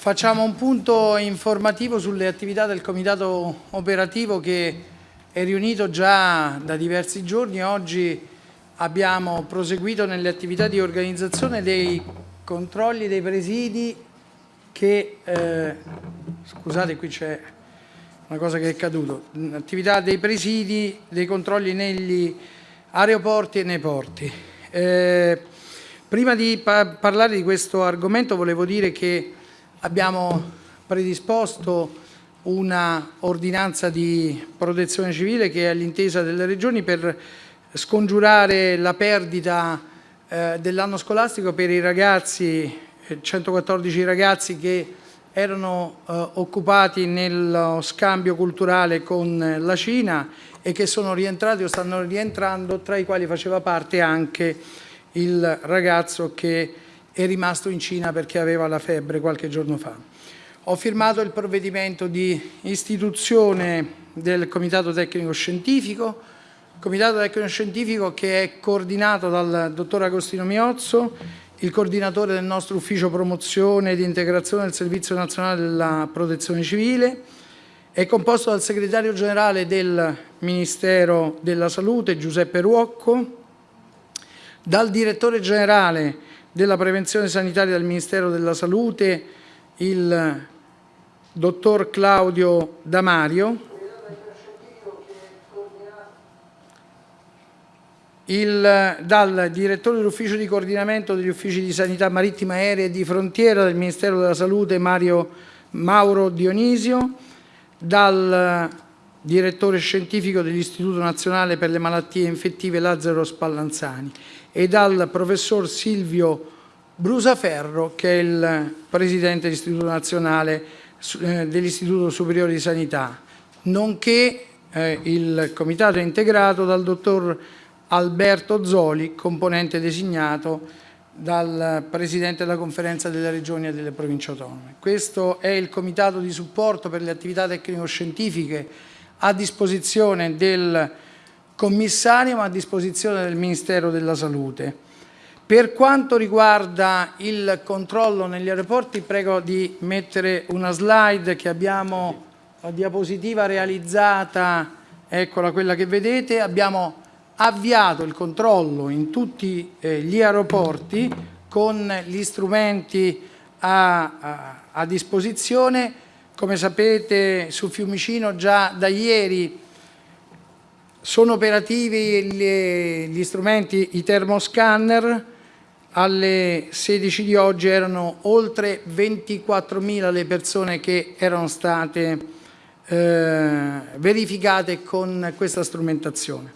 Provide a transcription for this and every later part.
Facciamo un punto informativo sulle attività del comitato operativo che è riunito già da diversi giorni. Oggi abbiamo proseguito nelle attività di organizzazione dei controlli dei presidi che, eh, scusate qui c'è una cosa che è caduto, attività dei presidi, dei controlli negli aeroporti e nei porti. Eh, prima di pa parlare di questo argomento volevo dire che abbiamo predisposto una ordinanza di protezione civile che è all'intesa delle regioni per scongiurare la perdita eh, dell'anno scolastico per i ragazzi, 114 ragazzi che erano eh, occupati nello scambio culturale con la Cina e che sono rientrati o stanno rientrando, tra i quali faceva parte anche il ragazzo che è rimasto in Cina perché aveva la febbre qualche giorno fa. Ho firmato il provvedimento di istituzione del Comitato Tecnico Scientifico, Comitato Tecnico Scientifico che è coordinato dal dottor Agostino Miozzo, il coordinatore del nostro ufficio promozione ed integrazione del Servizio Nazionale della Protezione Civile, è composto dal segretario generale del Ministero della Salute Giuseppe Ruocco, dal direttore generale della prevenzione sanitaria del Ministero della Salute, il dottor Claudio Damario, il, dal direttore dell'ufficio di coordinamento degli uffici di sanità marittima aerea e di frontiera del Ministero della Salute Mario Mauro Dionisio, dal direttore scientifico dell'Istituto Nazionale per le Malattie Infettive Lazzaro Spallanzani e dal professor Silvio Brusaferro, che è il presidente dell'Istituto Nazionale eh, dell'Istituto Superiore di Sanità, nonché eh, il comitato è integrato dal dottor Alberto Zoli, componente designato dal Presidente della Conferenza delle Regioni e delle Province Autonome. Questo è il Comitato di supporto per le attività tecnico-scientifiche a disposizione del commissario ma a disposizione del Ministero della Salute. Per quanto riguarda il controllo negli aeroporti, prego di mettere una slide che abbiamo, la diapositiva realizzata, eccola quella che vedete, abbiamo avviato il controllo in tutti eh, gli aeroporti con gli strumenti a, a, a disposizione. Come sapete su Fiumicino già da ieri sono operativi gli, gli strumenti, i termoscanner, alle 16 di oggi erano oltre 24.000 le persone che erano state eh, verificate con questa strumentazione.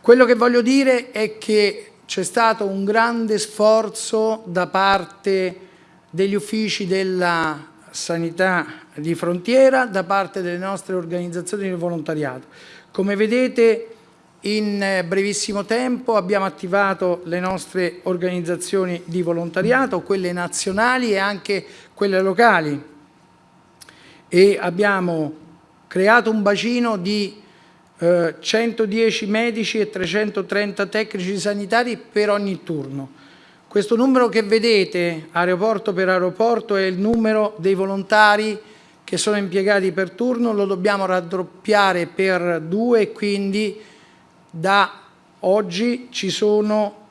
Quello che voglio dire è che c'è stato un grande sforzo da parte degli uffici della sanità di frontiera, da parte delle nostre organizzazioni di volontariato come vedete in eh, brevissimo tempo abbiamo attivato le nostre organizzazioni di volontariato, quelle nazionali e anche quelle locali e abbiamo creato un bacino di eh, 110 medici e 330 tecnici sanitari per ogni turno. Questo numero che vedete aeroporto per aeroporto è il numero dei volontari che sono impiegati per turno lo dobbiamo raddoppiare per due e quindi da oggi ci sono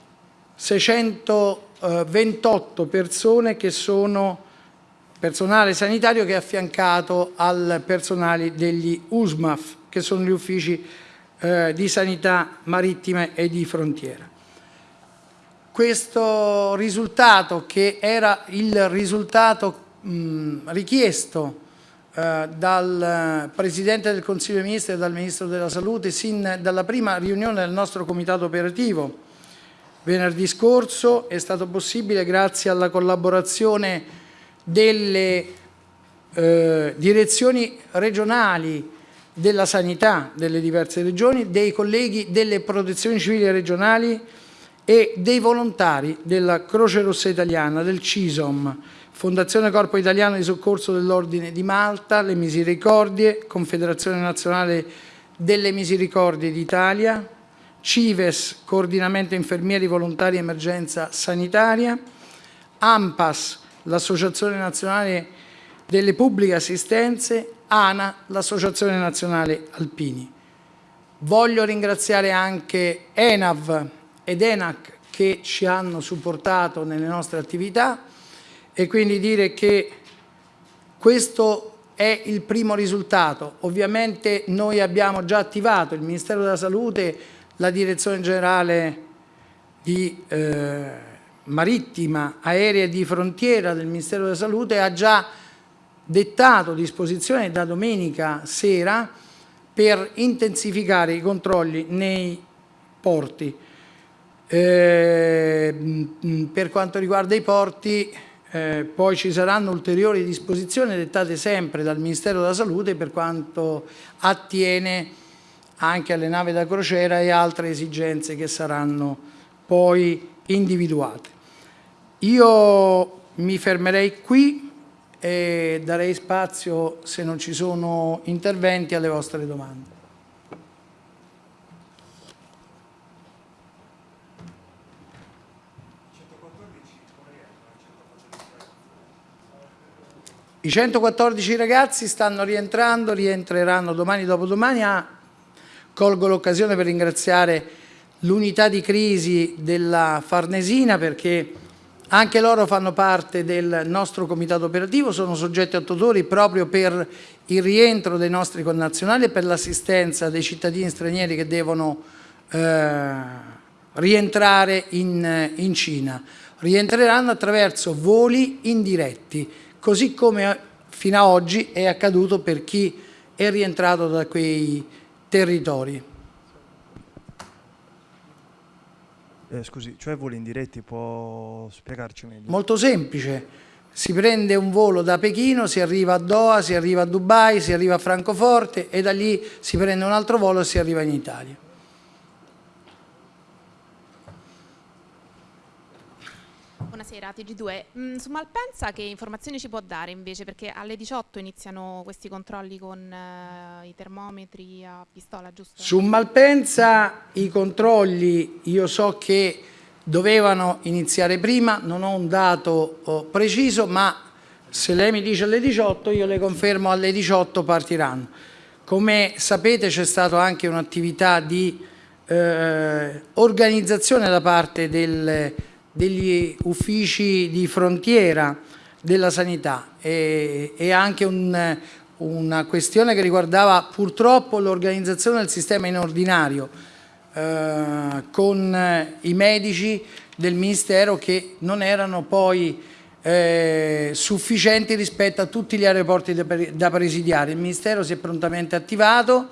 628 persone che sono personale sanitario che è affiancato al personale degli USMAF, che sono gli uffici eh, di sanità marittima e di frontiera. Questo risultato, che era il risultato mh, richiesto eh, dal Presidente del Consiglio dei Ministri e dal Ministro della Salute sin dalla prima riunione del nostro comitato operativo. Venerdì scorso è stato possibile grazie alla collaborazione delle eh, direzioni regionali della sanità delle diverse regioni, dei colleghi delle protezioni civili regionali e dei volontari della Croce Rossa Italiana, del CISOM, Fondazione Corpo Italiano di Soccorso dell'Ordine di Malta, le Misericordie, Confederazione Nazionale delle Misericordie d'Italia, CIVES, Coordinamento Infermieri Volontari Emergenza Sanitaria, AMPAS, l'Associazione Nazionale delle Pubbliche Assistenze, ANA, l'Associazione Nazionale Alpini. Voglio ringraziare anche ENAV ed ENAC che ci hanno supportato nelle nostre attività e quindi dire che questo è il primo risultato. Ovviamente noi abbiamo già attivato il Ministero della Salute, la Direzione Generale di eh, Marittima, Aerea e di Frontiera del Ministero della Salute ha già dettato disposizioni da domenica sera per intensificare i controlli nei porti. Eh, per quanto riguarda i porti, eh, poi ci saranno ulteriori disposizioni dettate sempre dal Ministero della Salute per quanto attiene anche alle navi da crociera e altre esigenze che saranno poi individuate. Io mi fermerei qui e darei spazio, se non ci sono interventi, alle vostre domande. I 114 ragazzi stanno rientrando, rientreranno domani dopodomani. Ah, colgo l'occasione per ringraziare l'unità di crisi della Farnesina perché anche loro fanno parte del nostro comitato operativo, sono soggetti attuatori proprio per il rientro dei nostri connazionali e per l'assistenza dei cittadini stranieri che devono eh, rientrare in, in Cina. Rientreranno attraverso voli indiretti così come fino ad oggi è accaduto per chi è rientrato da quei territori. Eh, scusi, cioè voli indiretti, può spiegarci meglio? Molto semplice, si prende un volo da Pechino, si arriva a Doha, si arriva a Dubai, si arriva a Francoforte e da lì si prende un altro volo e si arriva in Italia. Buonasera, TG2. Mm, su Malpensa che informazioni ci può dare invece? Perché alle 18 iniziano questi controlli con uh, i termometri a pistola, giusto? Su Malpensa i controlli io so che dovevano iniziare prima, non ho un dato oh, preciso, ma se lei mi dice alle 18 io le confermo alle 18 partiranno. Come sapete c'è stata anche un'attività di eh, organizzazione da parte del degli uffici di frontiera della sanità e, e anche un, una questione che riguardava purtroppo l'organizzazione del sistema in ordinario eh, con i medici del Ministero che non erano poi eh, sufficienti rispetto a tutti gli aeroporti da, da presidiare. Il Ministero si è prontamente attivato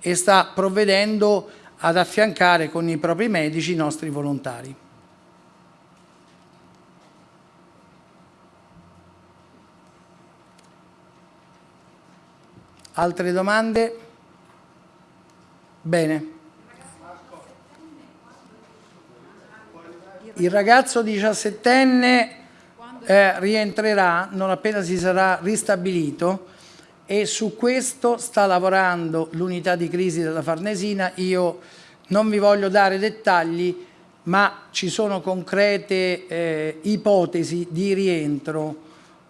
e sta provvedendo ad affiancare con i propri medici i nostri volontari. Altre domande? Bene. Il ragazzo 17enne eh, rientrerà non appena si sarà ristabilito e su questo sta lavorando l'unità di crisi della Farnesina. Io non vi voglio dare dettagli, ma ci sono concrete eh, ipotesi di rientro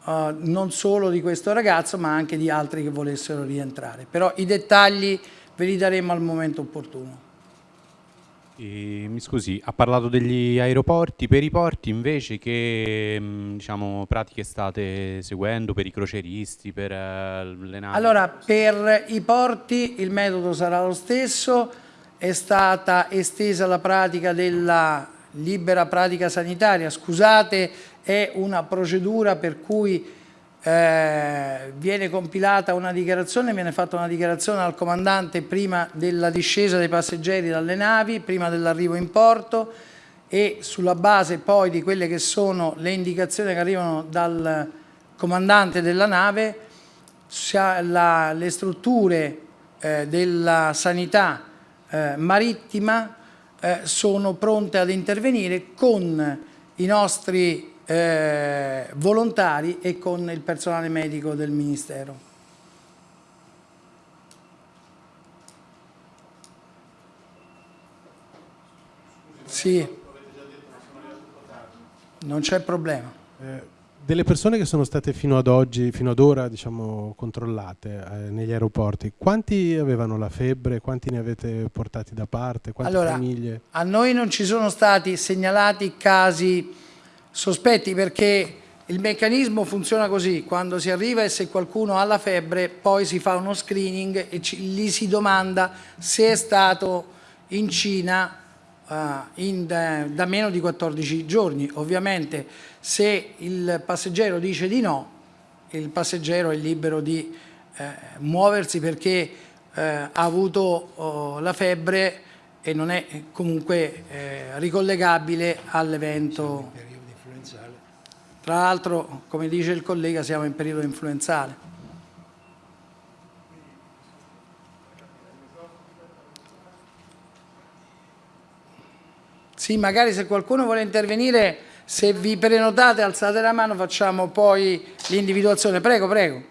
uh, non solo di questo ragazzo ma anche di altri che volessero rientrare. Però i dettagli ve li daremo al momento opportuno. E, mi scusi, ha parlato degli aeroporti, per i porti invece che mm, diciamo, pratiche state seguendo per i croceristi, per uh, le navi? Allora, per i porti il metodo sarà lo stesso, è stata estesa la pratica della libera pratica sanitaria, scusate è una procedura per cui eh, viene compilata una dichiarazione, viene fatta una dichiarazione al comandante prima della discesa dei passeggeri dalle navi, prima dell'arrivo in porto e sulla base poi di quelle che sono le indicazioni che arrivano dal comandante della nave, la, le strutture eh, della sanità eh, marittima eh, sono pronte ad intervenire con i nostri eh, volontari e con il personale medico del Ministero. Sì, non c'è problema. Eh, delle persone che sono state fino ad oggi, fino ad ora, diciamo, controllate eh, negli aeroporti, quanti avevano la febbre? Quanti ne avete portati da parte? Quante allora, famiglie? A noi non ci sono stati segnalati casi sospetti perché il meccanismo funziona così, quando si arriva e se qualcuno ha la febbre poi si fa uno screening e ci, gli si domanda se è stato in Cina uh, in, da, da meno di 14 giorni. Ovviamente se il passeggero dice di no, il passeggero è libero di eh, muoversi perché eh, ha avuto oh, la febbre e non è comunque eh, ricollegabile all'evento. Tra l'altro, come dice il collega, siamo in periodo influenzale. Sì, magari se qualcuno vuole intervenire, se vi prenotate, alzate la mano, facciamo poi l'individuazione. Prego, prego.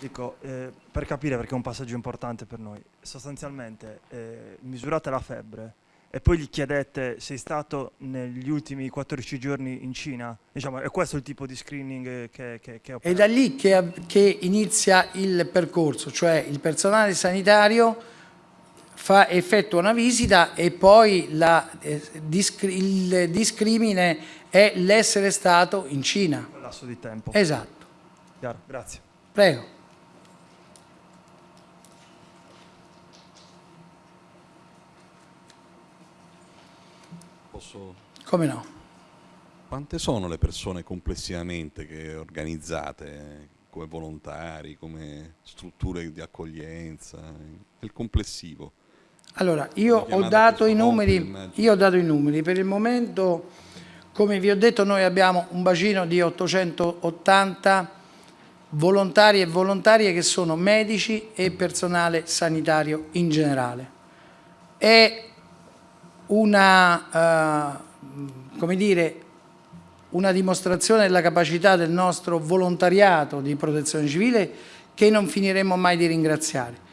Dico, eh, per capire perché è un passaggio importante per noi, sostanzialmente eh, misurate la febbre, e poi gli chiedete sei stato negli ultimi 14 giorni in Cina? Diciamo, è questo il tipo di screening che, che, che È da lì che, che, inizia il percorso, cioè il personale sanitario fa, effettua una visita e poi la, eh, discri, il discrimine è l'essere stato in Cina. Quel lasso di tempo. Esatto. Chiaro, grazie. Prego. Posso... Come no? Quante sono le persone complessivamente che organizzate come volontari, come strutture di accoglienza, nel complessivo? Allora, io ho, dato i numeri, io ho dato i numeri, per il momento, come vi ho detto, noi abbiamo un bacino di 880 volontari e volontarie che sono medici e personale sanitario in generale. È una, come dire, una dimostrazione della capacità del nostro volontariato di protezione civile che non finiremo mai di ringraziare.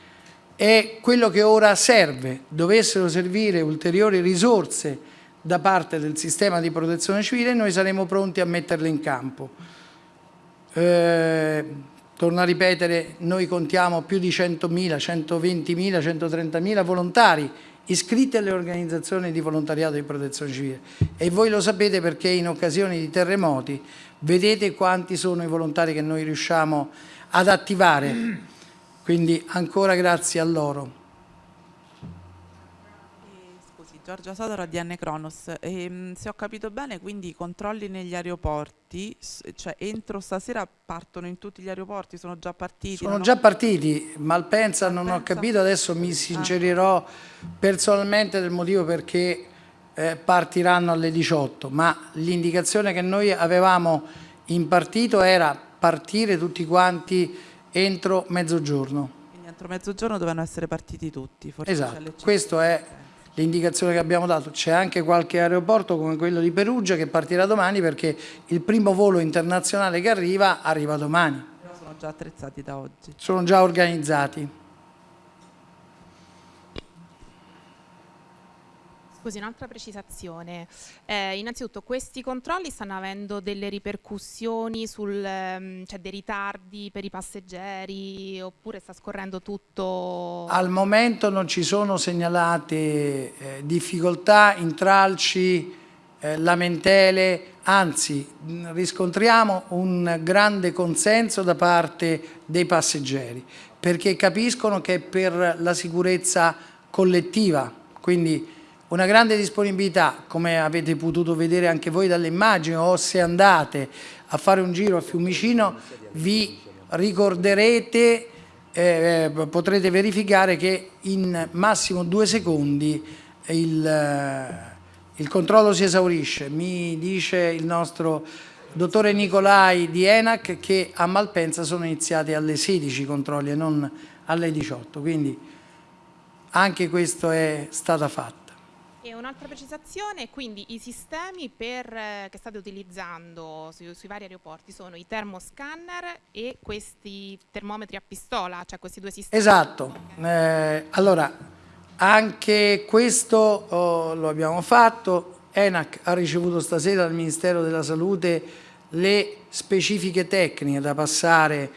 È quello che ora serve, dovessero servire ulteriori risorse da parte del sistema di protezione civile, noi saremo pronti a metterle in campo. Eh, torno a ripetere, noi contiamo più di 100.000, 120.000, 130.000 volontari iscritti alle organizzazioni di volontariato di protezione civile e voi lo sapete perché in occasioni di terremoti vedete quanti sono i volontari che noi riusciamo ad attivare, quindi ancora grazie a loro. Giorgia Sodaro di N Cronos. E, ehm, se ho capito bene, quindi i controlli negli aeroporti, cioè entro stasera partono in tutti gli aeroporti, sono già partiti? Sono già ho... partiti, Malpensa non ho capito, adesso mi sincerirò ah. personalmente del motivo perché eh, partiranno alle 18, ma l'indicazione che noi avevamo impartito era partire tutti quanti entro mezzogiorno. Quindi entro mezzogiorno dovevano essere partiti tutti? Forse esatto, questo è l'indicazione che abbiamo dato. C'è anche qualche aeroporto come quello di Perugia che partirà domani perché il primo volo internazionale che arriva arriva domani. Però sono già attrezzati da oggi. Sono già organizzati. Scusi, un'altra precisazione. Eh, innanzitutto, questi controlli stanno avendo delle ripercussioni sul, ehm, cioè dei ritardi per i passeggeri oppure sta scorrendo tutto? Al momento non ci sono segnalate eh, difficoltà, intralci, eh, lamentele, anzi riscontriamo un grande consenso da parte dei passeggeri perché capiscono che è per la sicurezza collettiva, quindi una grande disponibilità, come avete potuto vedere anche voi dalle immagini o se andate a fare un giro a Fiumicino vi ricorderete, eh, potrete verificare che in massimo due secondi il, eh, il controllo si esaurisce. Mi dice il nostro dottore Nicolai di ENAC che a Malpensa sono iniziati alle 16 i controlli e non alle 18, quindi anche questo è stato fatto. E un'altra precisazione, quindi i sistemi per, eh, che state utilizzando su, sui vari aeroporti sono i termoscanner e questi termometri a pistola, cioè questi due sistemi? Esatto, eh, allora anche questo oh, lo abbiamo fatto, ENAC ha ricevuto stasera dal Ministero della Salute le specifiche tecniche da passare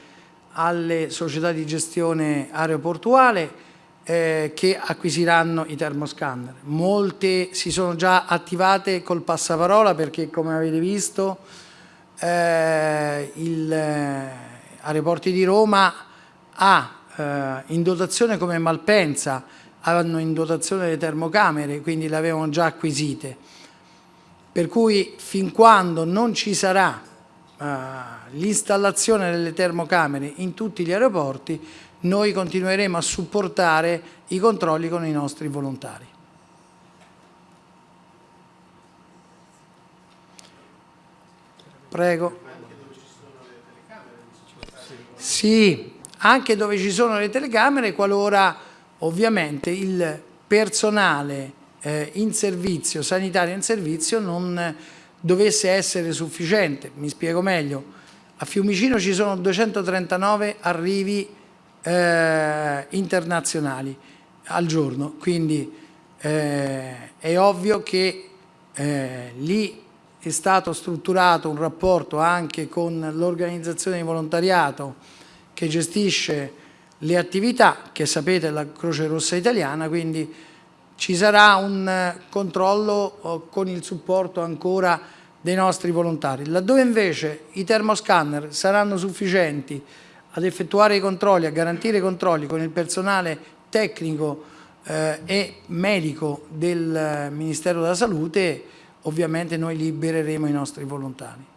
alle società di gestione aeroportuale eh, che acquisiranno i termoscanner. Molte si sono già attivate col passaparola perché come avete visto eh, il eh, Aeroporti di Roma ha eh, in dotazione come Malpensa, hanno in dotazione le termocamere, quindi le avevano già acquisite. Per cui fin quando non ci sarà uh, l'installazione delle termocamere in tutti gli aeroporti, noi continueremo a supportare i controlli con i nostri volontari. Prego. Sì, anche dove ci sono le telecamere, qualora ovviamente il personale eh, in servizio, sanitario in servizio, non dovesse essere sufficiente. Mi spiego meglio. A Fiumicino ci sono 239 arrivi eh, internazionali al giorno, quindi eh, è ovvio che eh, lì è stato strutturato un rapporto anche con l'organizzazione di volontariato che gestisce le attività, che sapete la Croce Rossa Italiana, quindi ci sarà un controllo oh, con il supporto ancora dei nostri volontari. Laddove invece i termoscanner saranno sufficienti ad effettuare i controlli, a garantire i controlli con il personale tecnico eh, e medico del Ministero della Salute, ovviamente noi libereremo i nostri volontari.